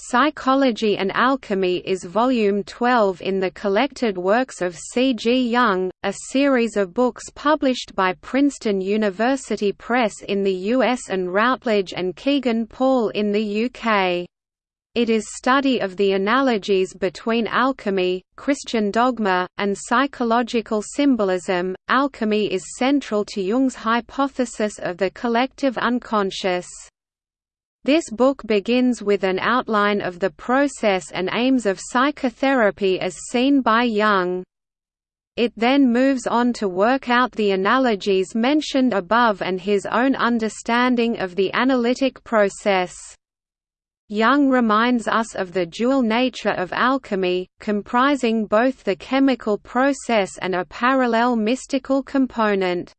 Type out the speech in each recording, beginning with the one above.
Psychology and Alchemy is volume 12 in the collected works of C. G. Jung, a series of books published by Princeton University Press in the US and Routledge and Kegan Paul in the UK. It is study of the analogies between alchemy, Christian dogma, and psychological symbolism. Alchemy is central to Jung's hypothesis of the collective unconscious. This book begins with an outline of the process and aims of psychotherapy as seen by Jung. It then moves on to work out the analogies mentioned above and his own understanding of the analytic process. Jung reminds us of the dual nature of alchemy, comprising both the chemical process and a parallel mystical component.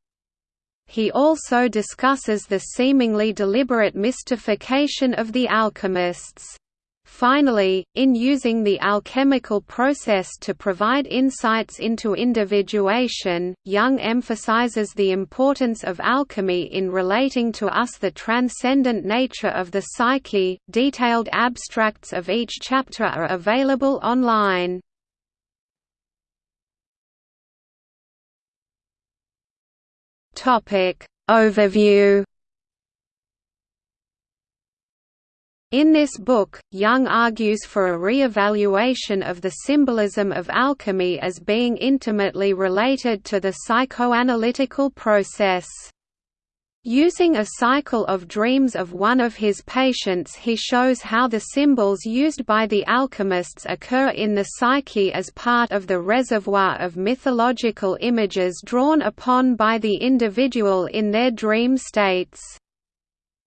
He also discusses the seemingly deliberate mystification of the alchemists. Finally, in using the alchemical process to provide insights into individuation, Jung emphasizes the importance of alchemy in relating to us the transcendent nature of the psyche. Detailed abstracts of each chapter are available online. Topic Overview In this book, Jung argues for a re-evaluation of the symbolism of alchemy as being intimately related to the psychoanalytical process. Using a cycle of dreams of one of his patients he shows how the symbols used by the alchemists occur in the psyche as part of the reservoir of mythological images drawn upon by the individual in their dream states.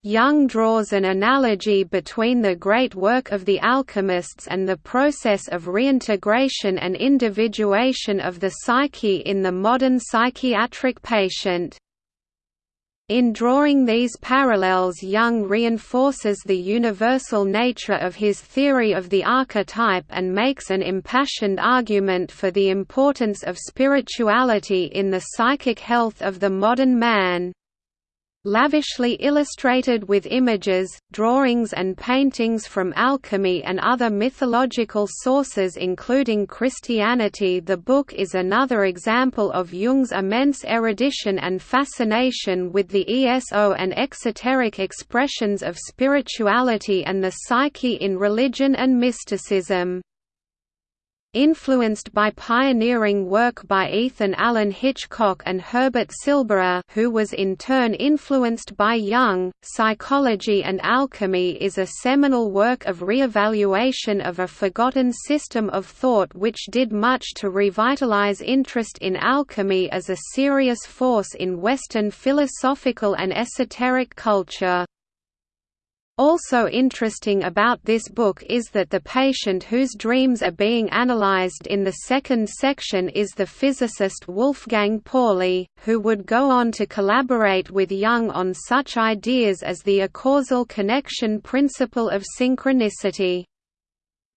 Jung draws an analogy between the great work of the alchemists and the process of reintegration and individuation of the psyche in the modern psychiatric patient. In drawing these parallels Jung reinforces the universal nature of his theory of the archetype and makes an impassioned argument for the importance of spirituality in the psychic health of the modern man lavishly illustrated with images, drawings and paintings from alchemy and other mythological sources including Christianity the book is another example of Jung's immense erudition and fascination with the ESO and exoteric expressions of spirituality and the psyche in religion and mysticism. Influenced by pioneering work by Ethan Allen Hitchcock and Herbert Silberer who was in turn influenced by Jung, Psychology and Alchemy is a seminal work of re-evaluation of a forgotten system of thought which did much to revitalize interest in alchemy as a serious force in Western philosophical and esoteric culture. Also interesting about this book is that the patient whose dreams are being analyzed in the second section is the physicist Wolfgang Pauli, who would go on to collaborate with Jung on such ideas as the acausal connection principle of synchronicity.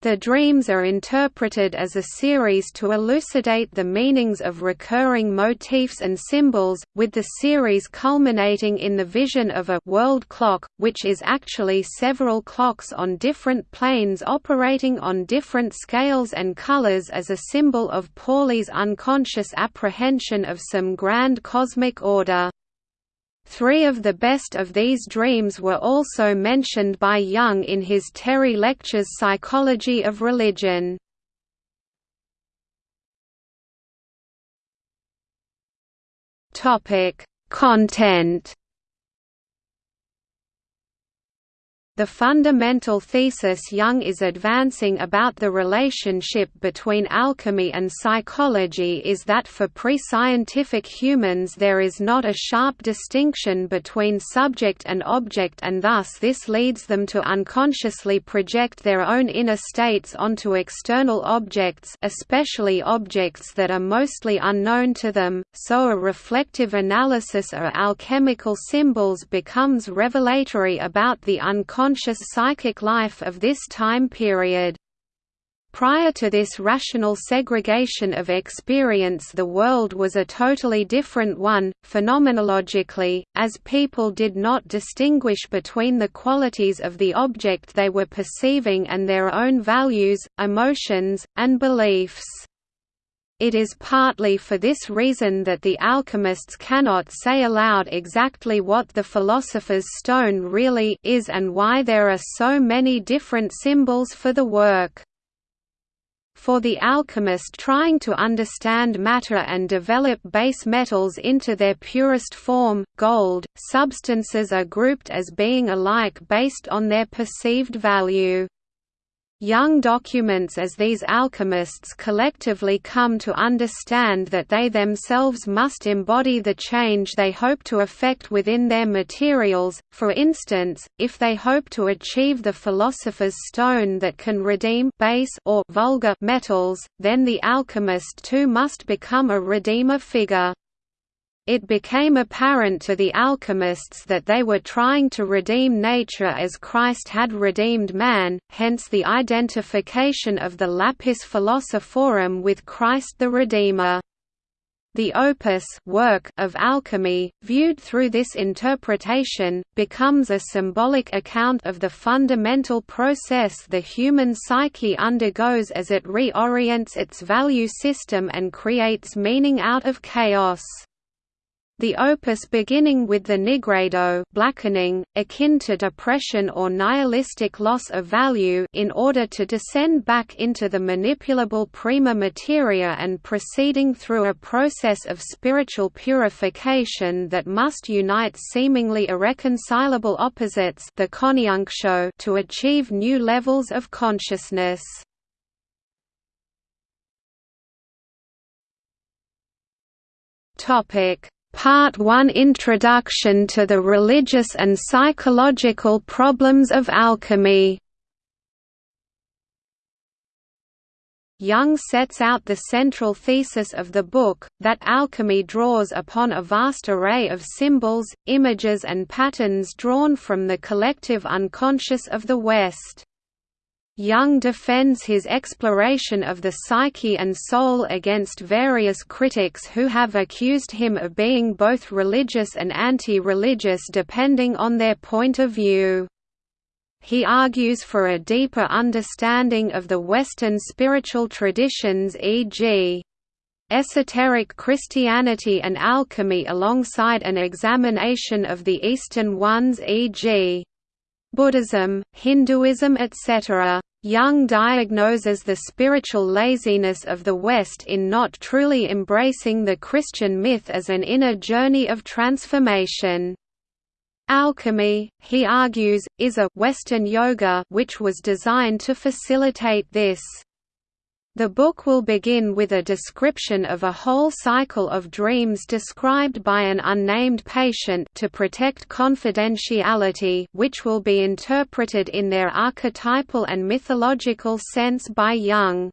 The dreams are interpreted as a series to elucidate the meanings of recurring motifs and symbols, with the series culminating in the vision of a world clock, which is actually several clocks on different planes operating on different scales and colors as a symbol of Pauli's unconscious apprehension of some grand cosmic order. Three of the best of these dreams were also mentioned by Jung in his Terry Lectures Psychology of Religion. Content The fundamental thesis Jung is advancing about the relationship between alchemy and psychology is that for pre-scientific humans there is not a sharp distinction between subject and object and thus this leads them to unconsciously project their own inner states onto external objects especially objects that are mostly unknown to them, so a reflective analysis of alchemical symbols becomes revelatory about the unconscious unconscious psychic life of this time period. Prior to this rational segregation of experience the world was a totally different one, phenomenologically, as people did not distinguish between the qualities of the object they were perceiving and their own values, emotions, and beliefs. It is partly for this reason that the alchemists cannot say aloud exactly what the philosopher's stone really is and why there are so many different symbols for the work. For the alchemist trying to understand matter and develop base metals into their purest form, gold, substances are grouped as being alike based on their perceived value. Jung documents as these alchemists collectively come to understand that they themselves must embody the change they hope to effect within their materials, for instance, if they hope to achieve the philosopher's stone that can redeem base or vulgar metals, then the alchemist too must become a redeemer figure. It became apparent to the alchemists that they were trying to redeem nature as Christ had redeemed man, hence the identification of the lapis philosophorum with Christ the Redeemer. The opus work of alchemy, viewed through this interpretation, becomes a symbolic account of the fundamental process the human psyche undergoes as it reorients its value system and creates meaning out of chaos. The opus beginning with the nigredo blackening, akin to depression or nihilistic loss of value in order to descend back into the manipulable prima materia and proceeding through a process of spiritual purification that must unite seemingly irreconcilable opposites the to achieve new levels of consciousness. Topic Part 1 Introduction to the Religious and Psychological Problems of Alchemy Jung sets out the central thesis of the book, that alchemy draws upon a vast array of symbols, images and patterns drawn from the collective unconscious of the West. Jung defends his exploration of the psyche and soul against various critics who have accused him of being both religious and anti-religious depending on their point of view. He argues for a deeper understanding of the Western spiritual traditions e.g. esoteric Christianity and alchemy alongside an examination of the Eastern ones e.g. Buddhism, Hinduism etc. Jung diagnoses the spiritual laziness of the West in not truly embracing the Christian myth as an inner journey of transformation. Alchemy, he argues, is a Western yoga which was designed to facilitate this. The book will begin with a description of a whole cycle of dreams described by an unnamed patient to protect confidentiality which will be interpreted in their archetypal and mythological sense by Jung.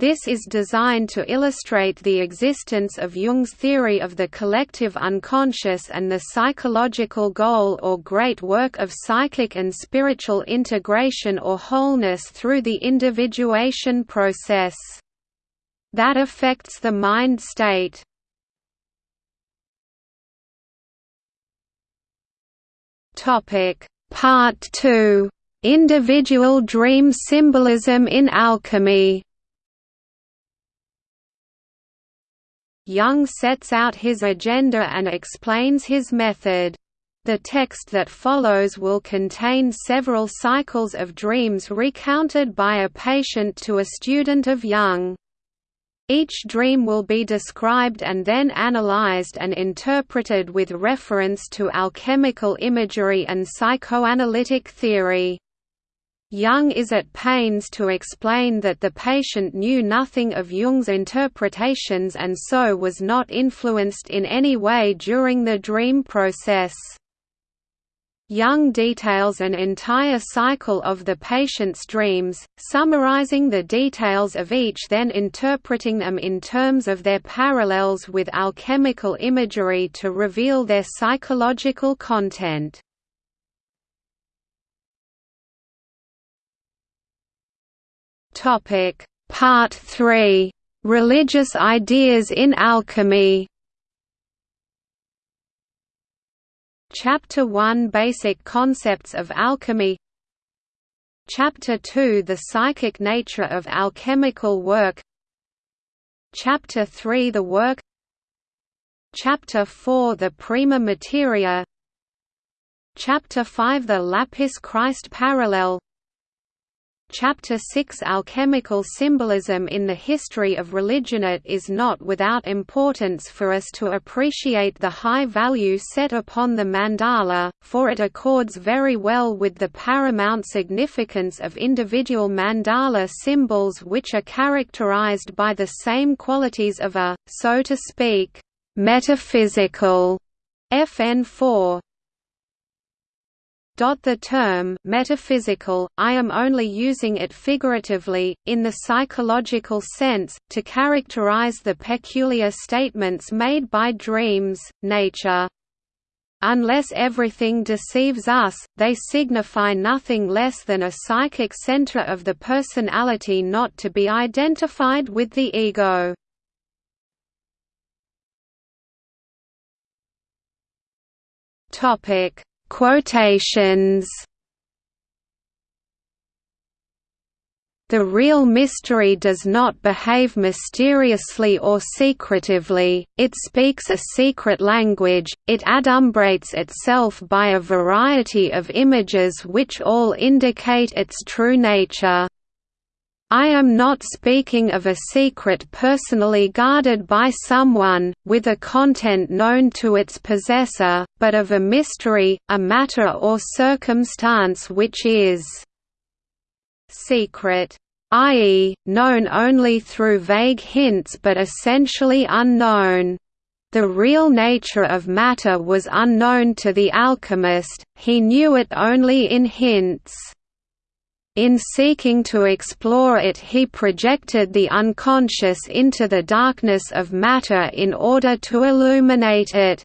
This is designed to illustrate the existence of Jung's theory of the collective unconscious and the psychological goal or great work of psychic and spiritual integration or wholeness through the individuation process. That affects the mind state. Part 2. Individual dream symbolism in alchemy Jung sets out his agenda and explains his method. The text that follows will contain several cycles of dreams recounted by a patient to a student of Jung. Each dream will be described and then analyzed and interpreted with reference to alchemical imagery and psychoanalytic theory. Jung is at pains to explain that the patient knew nothing of Jung's interpretations and so was not influenced in any way during the dream process. Jung details an entire cycle of the patient's dreams, summarizing the details of each then interpreting them in terms of their parallels with alchemical imagery to reveal their psychological content. Topic. Part 3 Religious ideas in alchemy. Chapter 1 Basic concepts of alchemy. Chapter 2 The psychic nature of alchemical work. Chapter 3 The work. Chapter 4 The prima materia. Chapter 5 The Lapis Christ parallel Chapter 6 Alchemical symbolism in the history of religion. It is not without importance for us to appreciate the high value set upon the mandala, for it accords very well with the paramount significance of individual mandala symbols which are characterized by the same qualities of a, so to speak, metaphysical FN4, the term metaphysical, I am only using it figuratively, in the psychological sense, to characterize the peculiar statements made by dreams, nature. Unless everything deceives us, they signify nothing less than a psychic center of the personality not to be identified with the ego. Topic Quotations The real mystery does not behave mysteriously or secretively, it speaks a secret language, it adumbrates itself by a variety of images which all indicate its true nature. I am not speaking of a secret personally guarded by someone, with a content known to its possessor, but of a mystery, a matter or circumstance which is secret i.e., known only through vague hints but essentially unknown. The real nature of matter was unknown to the alchemist, he knew it only in hints. In seeking to explore it he projected the unconscious into the darkness of matter in order to illuminate it.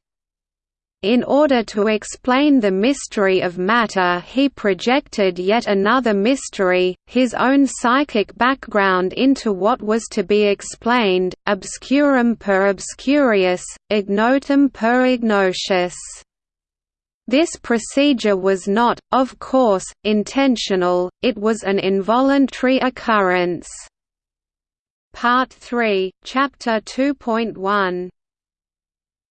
In order to explain the mystery of matter he projected yet another mystery, his own psychic background into what was to be explained, obscurum per obscurius, ignotum per ignotius. This procedure was not, of course, intentional, it was an involuntary occurrence. Part 3, Chapter 2.1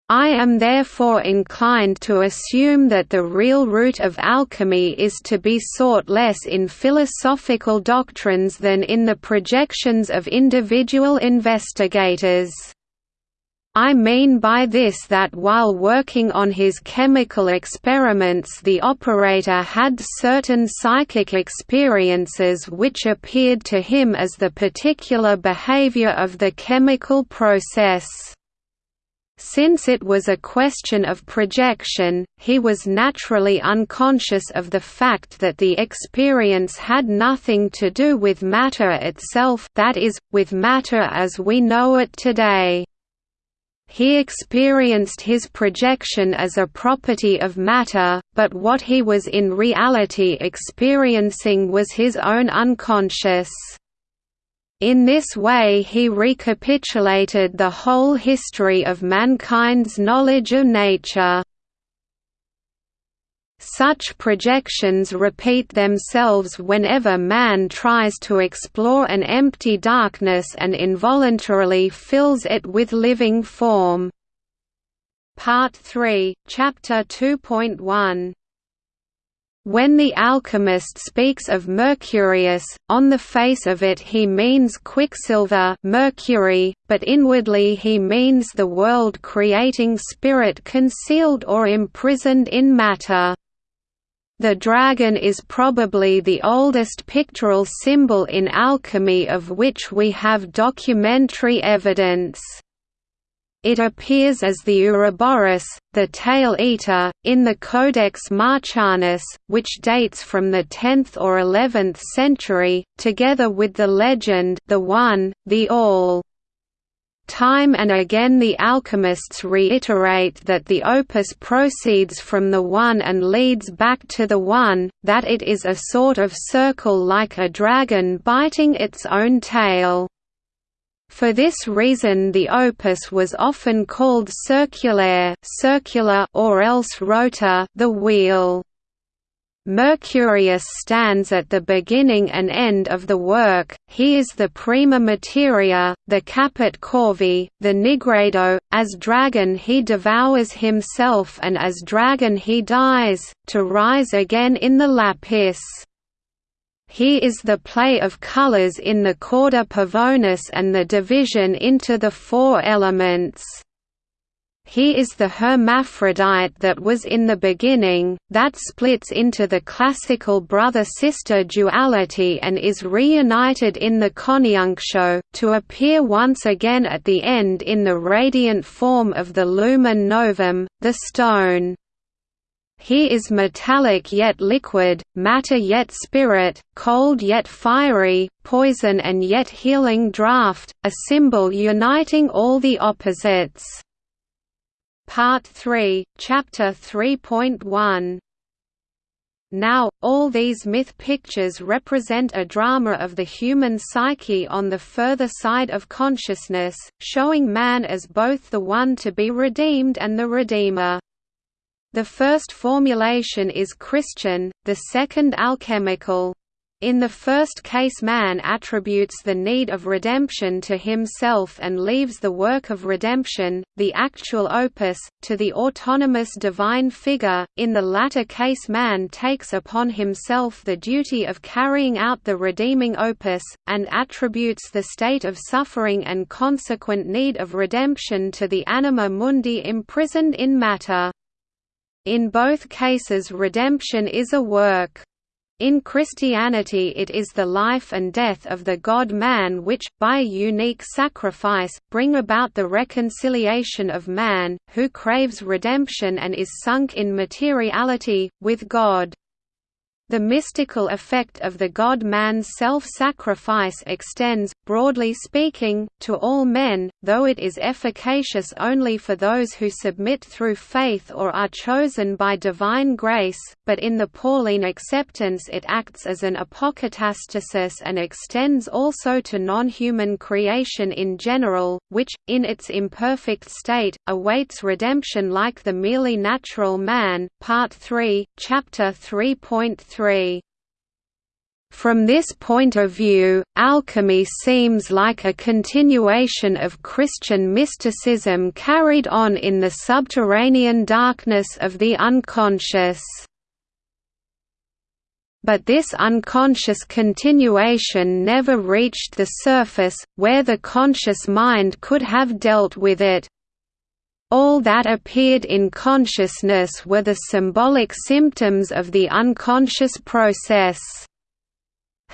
I am therefore inclined to assume that the real root of alchemy is to be sought less in philosophical doctrines than in the projections of individual investigators. I mean by this that while working on his chemical experiments the operator had certain psychic experiences which appeared to him as the particular behavior of the chemical process. Since it was a question of projection, he was naturally unconscious of the fact that the experience had nothing to do with matter itself that is, with matter as we know it today. He experienced his projection as a property of matter, but what he was in reality experiencing was his own unconscious. In this way he recapitulated the whole history of mankind's knowledge of nature. Such projections repeat themselves whenever man tries to explore an empty darkness and involuntarily fills it with living form. Part 3, Chapter 2.1 when the alchemist speaks of Mercurius, on the face of it he means quicksilver mercury, but inwardly he means the world-creating spirit concealed or imprisoned in matter. The dragon is probably the oldest pictorial symbol in alchemy of which we have documentary evidence. It appears as the Ouroboros, the tail-eater, in the Codex Marcianus, which dates from the 10th or 11th century, together with the legend the One, the All. Time and again the alchemists reiterate that the opus proceeds from the One and leads back to the One, that it is a sort of circle like a dragon biting its own tail. For this reason the opus was often called circulaire circular or else rota the wheel. Mercurius stands at the beginning and end of the work, he is the prima materia, the caput corvi, the nigredo, as dragon he devours himself and as dragon he dies, to rise again in the lapis. He is the play of colors in the cauda pavonis and the division into the four elements. He is the hermaphrodite that was in the beginning, that splits into the classical brother-sister duality and is reunited in the coniunctio, to appear once again at the end in the radiant form of the lumen novum, the stone. He is metallic yet liquid, matter yet spirit, cold yet fiery, poison and yet healing draught, a symbol uniting all the opposites. Part 3, Chapter 3.1 now, all these myth pictures represent a drama of the human psyche on the further side of consciousness, showing man as both the one to be redeemed and the Redeemer. The first formulation is Christian, the second alchemical. In the first case man attributes the need of redemption to himself and leaves the work of redemption, the actual opus, to the autonomous divine figure, in the latter case man takes upon himself the duty of carrying out the redeeming opus, and attributes the state of suffering and consequent need of redemption to the anima mundi imprisoned in matter. In both cases redemption is a work. In Christianity it is the life and death of the God-man which, by a unique sacrifice, bring about the reconciliation of man, who craves redemption and is sunk in materiality, with God. The mystical effect of the God-man's self-sacrifice extends, broadly speaking, to all men, though it is efficacious only for those who submit through faith or are chosen by divine grace, but in the Pauline acceptance it acts as an apokatastasis and extends also to non-human creation in general, which, in its imperfect state, awaits redemption like the merely natural man. Part 3, Chapter 3.3 from this point of view, alchemy seems like a continuation of Christian mysticism carried on in the subterranean darkness of the unconscious. But this unconscious continuation never reached the surface, where the conscious mind could have dealt with it, all that appeared in consciousness were the symbolic symptoms of the unconscious process.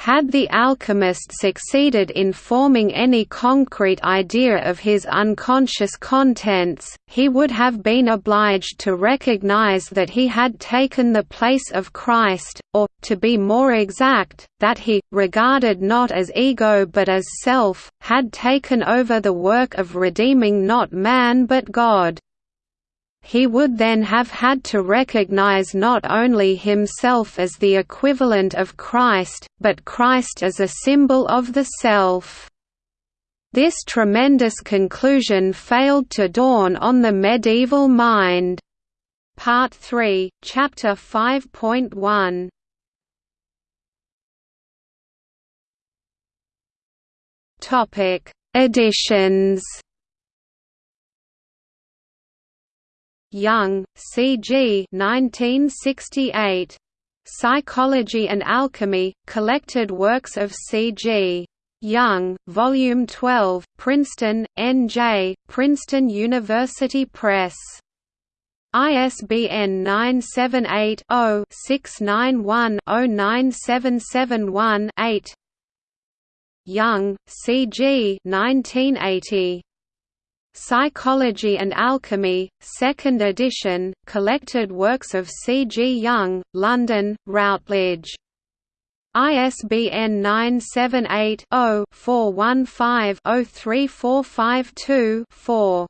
Had the alchemist succeeded in forming any concrete idea of his unconscious contents, he would have been obliged to recognize that he had taken the place of Christ, or, to be more exact, that he, regarded not as ego but as self, had taken over the work of redeeming not man but God he would then have had to recognize not only himself as the equivalent of Christ, but Christ as a symbol of the self. This tremendous conclusion failed to dawn on the medieval mind. Part 3, Chapter 5.1 Topic: Editions Jung, C. G. 1968. Psychology and Alchemy, Collected Works of C. G. Jung, Volume 12, Princeton, N.J., Princeton University Press. ISBN 978-0-691-09771-8 Jung, C. G. 1980. Psychology and Alchemy, 2nd edition, Collected Works of C. G. Jung, London, Routledge. ISBN 978 0 415 03452 4.